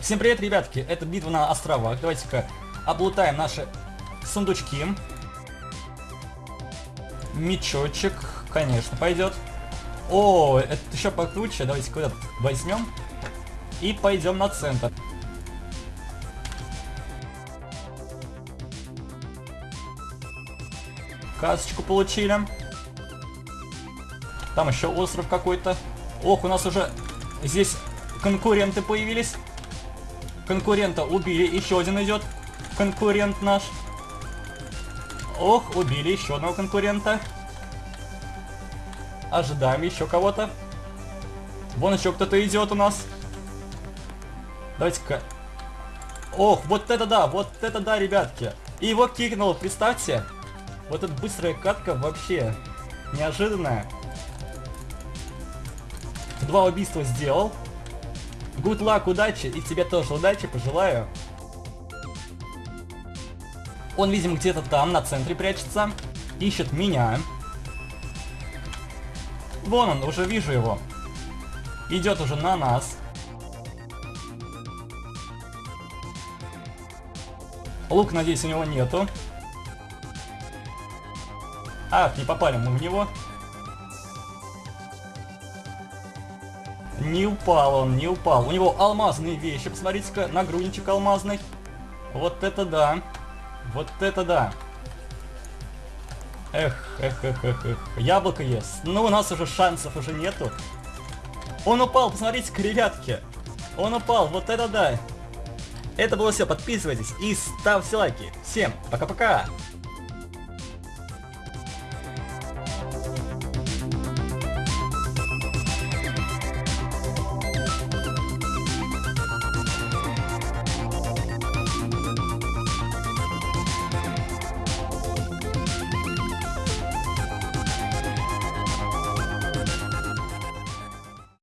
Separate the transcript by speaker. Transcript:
Speaker 1: Всем привет, ребятки, это битва на островах. Давайте-ка облутаем наши сундучки. Мечочек, конечно, пойдет. О, это еще покруче. Давайте куда-то возьмем. И пойдем на центр. Касочку получили. Там еще остров какой-то. Ох, у нас уже здесь конкуренты появились. Конкурента убили, еще один идет. Конкурент наш. Ох, убили еще одного конкурента. Ожидаем еще кого-то. Вон еще кто-то идет у нас. Давайте-ка. Ох, вот это да, вот это да, ребятки. И его кикнул, представьте. Вот эта быстрая катка вообще неожиданная. Два убийства сделал. Good luck, удачи, и тебе тоже удачи, пожелаю. Он, видимо, где-то там, на центре прячется. Ищет меня. Вон он, уже вижу его. Идет уже на нас. Лук, надеюсь, у него нету. Ах, не попали мы в него. Не упал он, не упал. У него алмазные вещи, посмотрите-ка, нагрудничек алмазный. Вот это да. Вот это да. Эх, эх, эх, эх, эх. Яблоко ест. Ну, у нас уже шансов уже нету. Он упал, посмотрите-ка, ребятки. Он упал, вот это да. Это было все, подписывайтесь и ставьте лайки. Всем пока-пока.